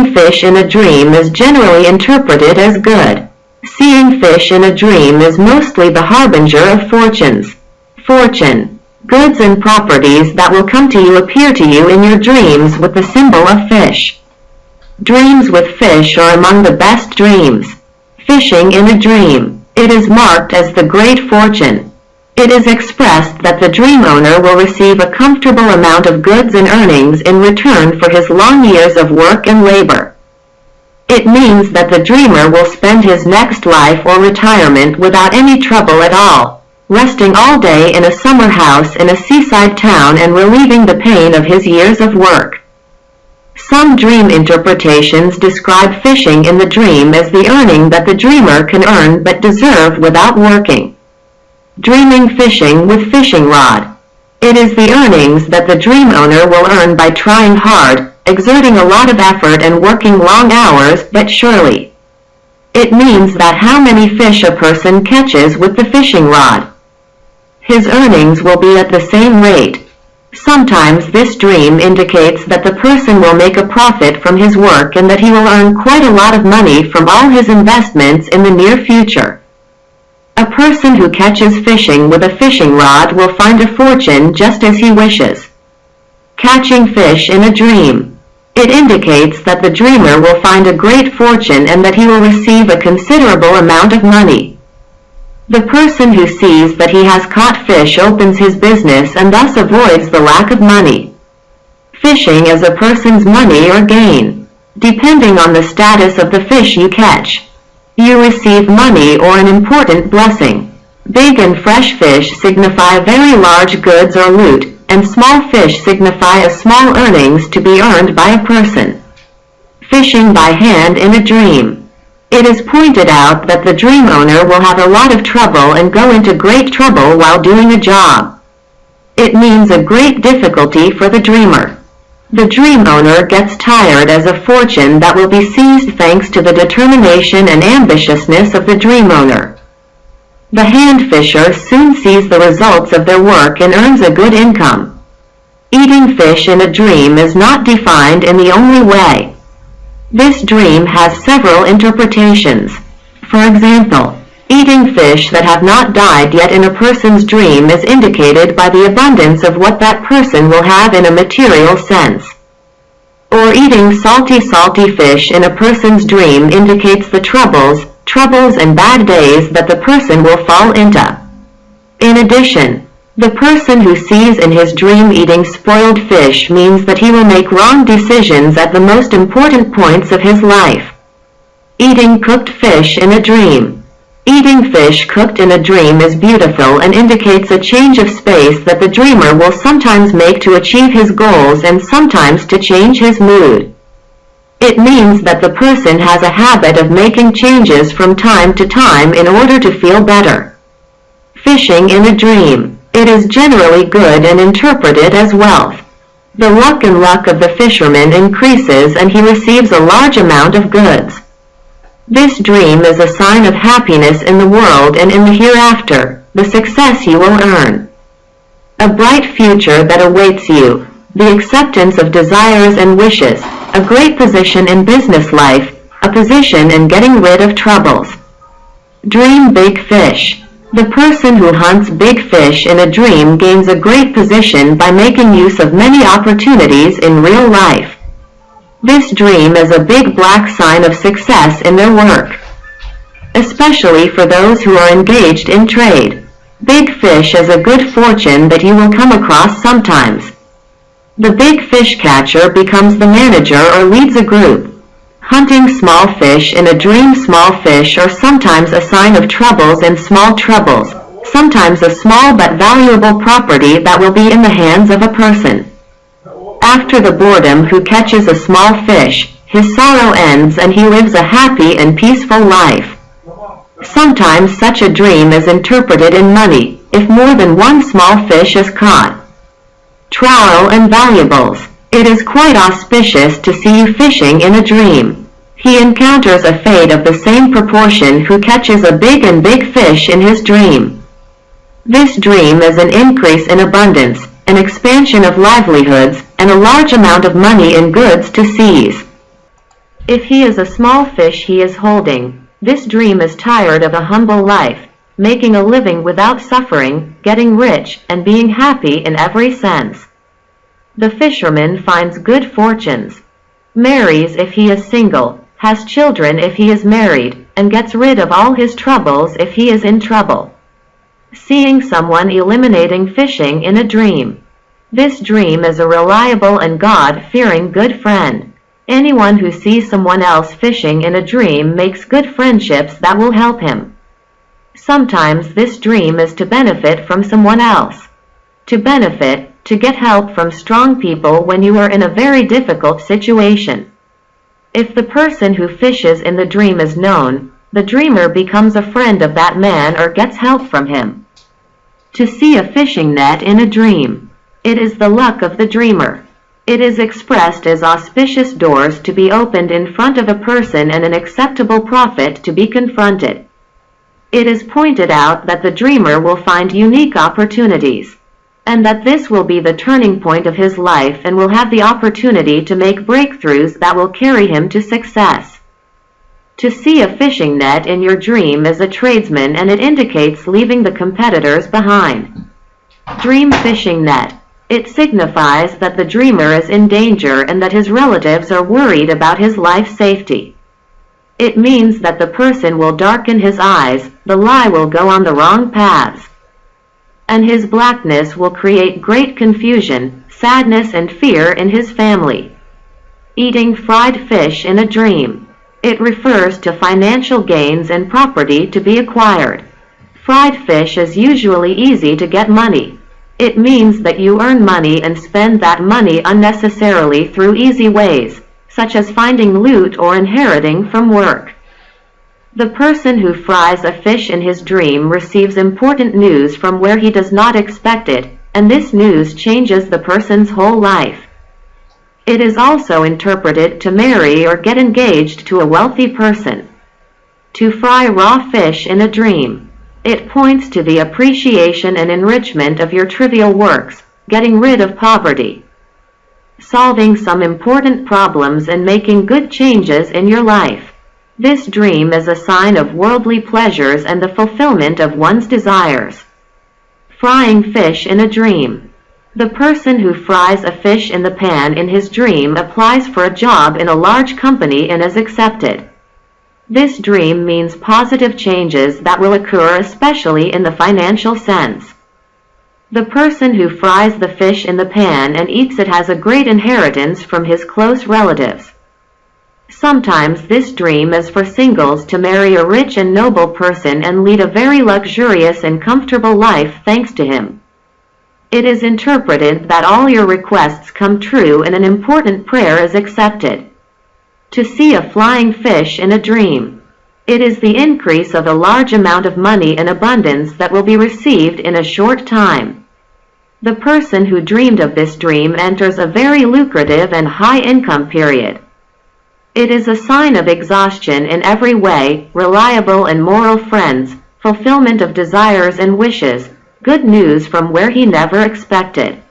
Seeing fish in a dream is generally interpreted as good. Seeing fish in a dream is mostly the harbinger of fortunes. Fortune. Goods and properties that will come to you appear to you in your dreams with the symbol of fish. Dreams with fish are among the best dreams. Fishing in a dream. It is marked as the great fortune. It is expressed that the dream owner will receive a comfortable amount of goods and earnings in return for his long years of work and labor. It means that the dreamer will spend his next life or retirement without any trouble at all, resting all day in a summer house in a seaside town and relieving the pain of his years of work. Some dream interpretations describe fishing in the dream as the earning that the dreamer can earn but deserve without working. Dreaming fishing with fishing rod. It is the earnings that the dream owner will earn by trying hard, exerting a lot of effort and working long hours but surely. It means that how many fish a person catches with the fishing rod. His earnings will be at the same rate. Sometimes this dream indicates that the person will make a profit from his work and that he will earn quite a lot of money from all his investments in the near future. A person who catches fishing with a fishing rod will find a fortune just as he wishes. Catching fish in a dream. It indicates that the dreamer will find a great fortune and that he will receive a considerable amount of money. The person who sees that he has caught fish opens his business and thus avoids the lack of money. Fishing is a person's money or gain, depending on the status of the fish you catch you receive money or an important blessing. Big and fresh fish signify very large goods or loot, and small fish signify a small earnings to be earned by a person. Fishing by hand in a dream. It is pointed out that the dream owner will have a lot of trouble and go into great trouble while doing a job. It means a great difficulty for the dreamer. The dream owner gets tired as a fortune that will be seized thanks to the determination and ambitiousness of the dream owner. The hand fisher soon sees the results of their work and earns a good income. Eating fish in a dream is not defined in the only way. This dream has several interpretations. For example, Eating fish that have not died yet in a person's dream is indicated by the abundance of what that person will have in a material sense. Or eating salty salty fish in a person's dream indicates the troubles, troubles and bad days that the person will fall into. In addition, the person who sees in his dream eating spoiled fish means that he will make wrong decisions at the most important points of his life. Eating cooked fish in a dream. Eating fish cooked in a dream is beautiful and indicates a change of space that the dreamer will sometimes make to achieve his goals and sometimes to change his mood. It means that the person has a habit of making changes from time to time in order to feel better. Fishing in a dream. It is generally good and interpreted as wealth. The luck and luck of the fisherman increases and he receives a large amount of goods. This dream is a sign of happiness in the world and in the hereafter, the success you will earn. A bright future that awaits you, the acceptance of desires and wishes, a great position in business life, a position in getting rid of troubles. Dream big fish. The person who hunts big fish in a dream gains a great position by making use of many opportunities in real life. This dream is a big black sign of success in their work, especially for those who are engaged in trade. Big fish is a good fortune that you will come across sometimes. The big fish catcher becomes the manager or leads a group. Hunting small fish in a dream small fish are sometimes a sign of troubles and small troubles, sometimes a small but valuable property that will be in the hands of a person. After the boredom who catches a small fish, his sorrow ends and he lives a happy and peaceful life. Sometimes such a dream is interpreted in money, if more than one small fish is caught. Trowel and valuables. It is quite auspicious to see you fishing in a dream. He encounters a fate of the same proportion who catches a big and big fish in his dream. This dream is an increase in abundance, an expansion of livelihoods, and a large amount of money in goods to seize. If he is a small fish he is holding, this dream is tired of a humble life, making a living without suffering, getting rich, and being happy in every sense. The fisherman finds good fortunes, marries if he is single, has children if he is married, and gets rid of all his troubles if he is in trouble. Seeing someone eliminating fishing in a dream. This dream is a reliable and God-fearing good friend. Anyone who sees someone else fishing in a dream makes good friendships that will help him. Sometimes this dream is to benefit from someone else. To benefit, to get help from strong people when you are in a very difficult situation. If the person who fishes in the dream is known, the dreamer becomes a friend of that man or gets help from him. To see a fishing net in a dream. It is the luck of the dreamer. It is expressed as auspicious doors to be opened in front of a person and an acceptable profit to be confronted. It is pointed out that the dreamer will find unique opportunities, and that this will be the turning point of his life and will have the opportunity to make breakthroughs that will carry him to success. To see a fishing net in your dream is a tradesman and it indicates leaving the competitors behind. Dream fishing net. It signifies that the dreamer is in danger and that his relatives are worried about his life safety. It means that the person will darken his eyes, the lie will go on the wrong paths. And his blackness will create great confusion, sadness and fear in his family. Eating fried fish in a dream. It refers to financial gains and property to be acquired. Fried fish is usually easy to get money. It means that you earn money and spend that money unnecessarily through easy ways such as finding loot or inheriting from work. The person who fries a fish in his dream receives important news from where he does not expect it, and this news changes the person's whole life. It is also interpreted to marry or get engaged to a wealthy person. To fry raw fish in a dream. It points to the appreciation and enrichment of your trivial works, getting rid of poverty solving some important problems and making good changes in your life. This dream is a sign of worldly pleasures and the fulfillment of one's desires. Frying fish in a dream. The person who fries a fish in the pan in his dream applies for a job in a large company and is accepted. This dream means positive changes that will occur especially in the financial sense. The person who fries the fish in the pan and eats it has a great inheritance from his close relatives. Sometimes this dream is for singles to marry a rich and noble person and lead a very luxurious and comfortable life thanks to him. It is interpreted that all your requests come true and an important prayer is accepted. To see a flying fish in a dream. It is the increase of a large amount of money in abundance that will be received in a short time. The person who dreamed of this dream enters a very lucrative and high income period. It is a sign of exhaustion in every way, reliable and moral friends, fulfillment of desires and wishes, good news from where he never expected.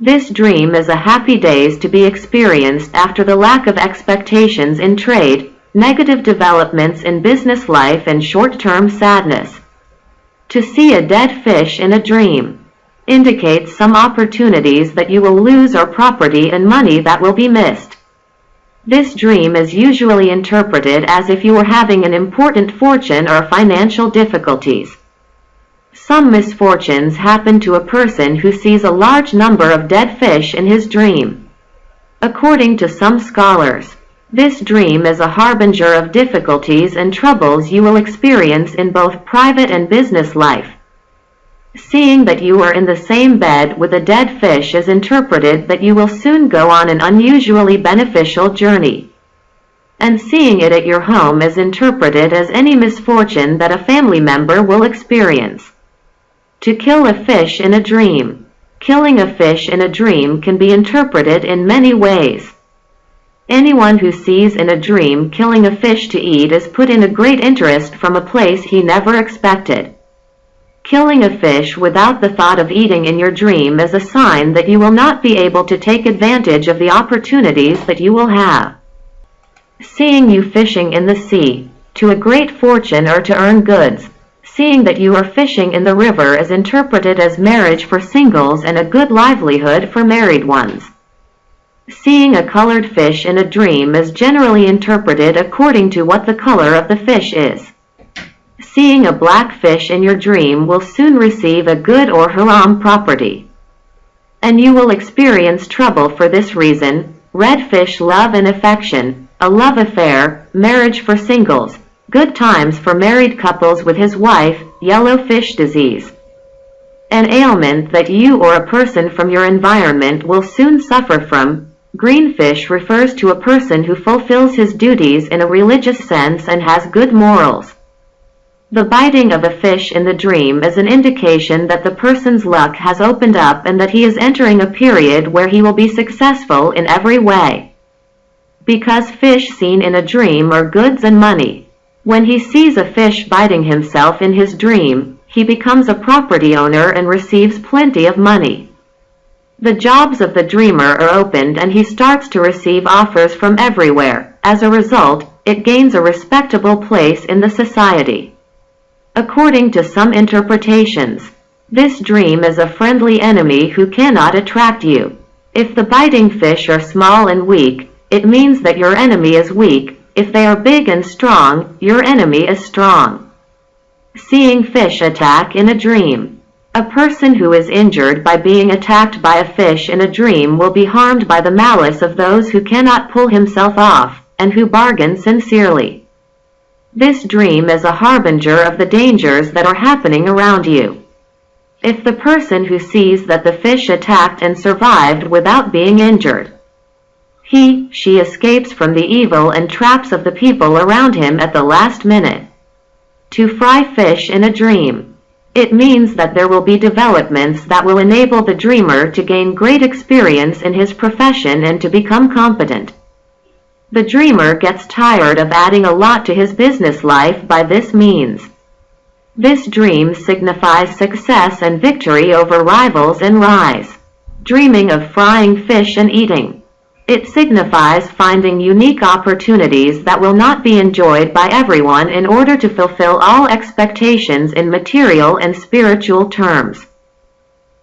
This dream is a happy days to be experienced after the lack of expectations in trade, negative developments in business life and short-term sadness. To see a dead fish in a dream indicates some opportunities that you will lose or property and money that will be missed. This dream is usually interpreted as if you were having an important fortune or financial difficulties. Some misfortunes happen to a person who sees a large number of dead fish in his dream. According to some scholars, this dream is a harbinger of difficulties and troubles you will experience in both private and business life. Seeing that you are in the same bed with a dead fish is interpreted that you will soon go on an unusually beneficial journey. And seeing it at your home is interpreted as any misfortune that a family member will experience. To kill a fish in a dream. Killing a fish in a dream can be interpreted in many ways. Anyone who sees in a dream killing a fish to eat is put in a great interest from a place he never expected. Killing a fish without the thought of eating in your dream is a sign that you will not be able to take advantage of the opportunities that you will have. Seeing you fishing in the sea, to a great fortune or to earn goods. Seeing that you are fishing in the river is interpreted as marriage for singles and a good livelihood for married ones. Seeing a colored fish in a dream is generally interpreted according to what the color of the fish is. Seeing a black fish in your dream will soon receive a good or haram property. And you will experience trouble for this reason, red fish love and affection, a love affair, marriage for singles, good times for married couples with his wife, yellow fish disease. An ailment that you or a person from your environment will soon suffer from, Greenfish refers to a person who fulfills his duties in a religious sense and has good morals. The biting of a fish in the dream is an indication that the person's luck has opened up and that he is entering a period where he will be successful in every way. Because fish seen in a dream are goods and money. When he sees a fish biting himself in his dream, he becomes a property owner and receives plenty of money. The jobs of the dreamer are opened and he starts to receive offers from everywhere. As a result, it gains a respectable place in the society. According to some interpretations, this dream is a friendly enemy who cannot attract you. If the biting fish are small and weak, it means that your enemy is weak. If they are big and strong, your enemy is strong. Seeing fish attack in a dream. A person who is injured by being attacked by a fish in a dream will be harmed by the malice of those who cannot pull himself off, and who bargain sincerely. This dream is a harbinger of the dangers that are happening around you. If the person who sees that the fish attacked and survived without being injured, he, she escapes from the evil and traps of the people around him at the last minute. To fry fish in a dream. It means that there will be developments that will enable the dreamer to gain great experience in his profession and to become competent. The dreamer gets tired of adding a lot to his business life by this means. This dream signifies success and victory over rivals and rise. Dreaming of frying fish and eating. It signifies finding unique opportunities that will not be enjoyed by everyone in order to fulfill all expectations in material and spiritual terms.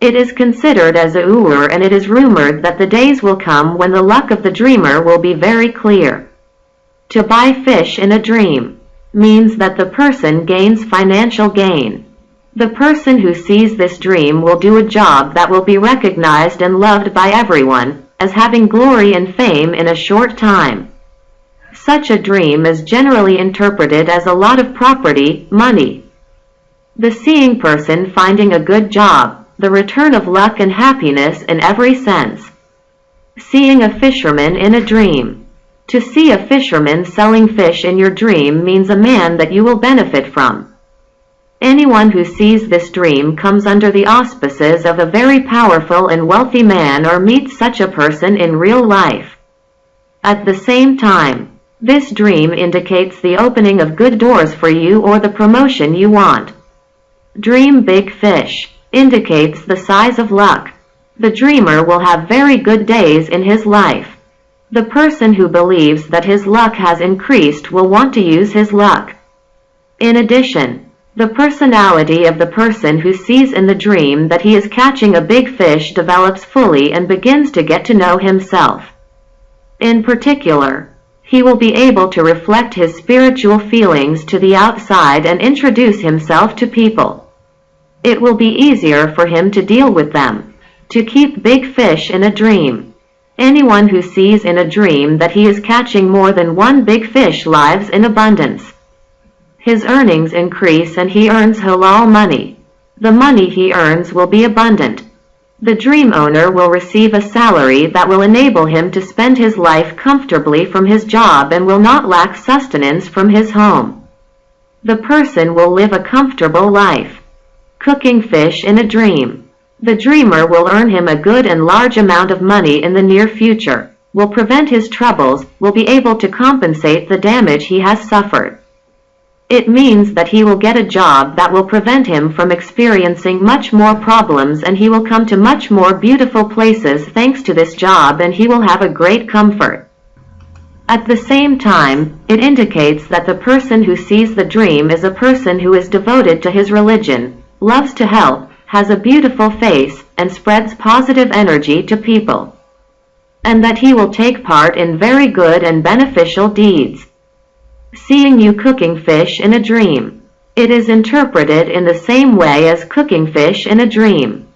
It is considered as a ur and it is rumored that the days will come when the luck of the dreamer will be very clear. To buy fish in a dream means that the person gains financial gain. The person who sees this dream will do a job that will be recognized and loved by everyone, as having glory and fame in a short time. Such a dream is generally interpreted as a lot of property, money. The seeing person finding a good job, the return of luck and happiness in every sense. Seeing a fisherman in a dream. To see a fisherman selling fish in your dream means a man that you will benefit from. Anyone who sees this dream comes under the auspices of a very powerful and wealthy man or meets such a person in real life. At the same time, this dream indicates the opening of good doors for you or the promotion you want. Dream big fish indicates the size of luck. The dreamer will have very good days in his life. The person who believes that his luck has increased will want to use his luck. In addition, the personality of the person who sees in the dream that he is catching a big fish develops fully and begins to get to know himself. In particular, he will be able to reflect his spiritual feelings to the outside and introduce himself to people. It will be easier for him to deal with them. To keep big fish in a dream. Anyone who sees in a dream that he is catching more than one big fish lives in abundance. His earnings increase and he earns halal money. The money he earns will be abundant. The dream owner will receive a salary that will enable him to spend his life comfortably from his job and will not lack sustenance from his home. The person will live a comfortable life. Cooking fish in a dream. The dreamer will earn him a good and large amount of money in the near future, will prevent his troubles, will be able to compensate the damage he has suffered. It means that he will get a job that will prevent him from experiencing much more problems and he will come to much more beautiful places thanks to this job and he will have a great comfort. At the same time, it indicates that the person who sees the dream is a person who is devoted to his religion, loves to help, has a beautiful face, and spreads positive energy to people. And that he will take part in very good and beneficial deeds. Seeing you cooking fish in a dream. It is interpreted in the same way as cooking fish in a dream.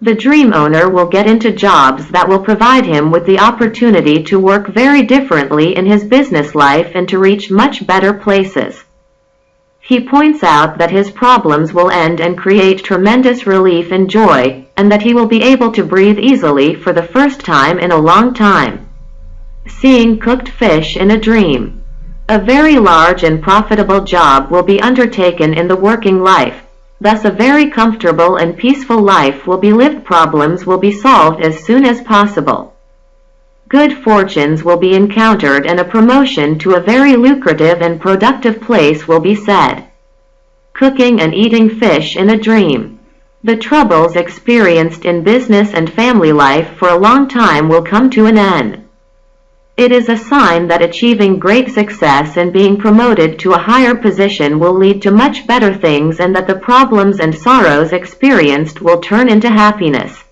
The dream owner will get into jobs that will provide him with the opportunity to work very differently in his business life and to reach much better places. He points out that his problems will end and create tremendous relief and joy, and that he will be able to breathe easily for the first time in a long time. Seeing cooked fish in a dream. A very large and profitable job will be undertaken in the working life. Thus a very comfortable and peaceful life will be lived problems will be solved as soon as possible. Good fortunes will be encountered and a promotion to a very lucrative and productive place will be said. Cooking and eating fish in a dream. The troubles experienced in business and family life for a long time will come to an end. It is a sign that achieving great success and being promoted to a higher position will lead to much better things and that the problems and sorrows experienced will turn into happiness.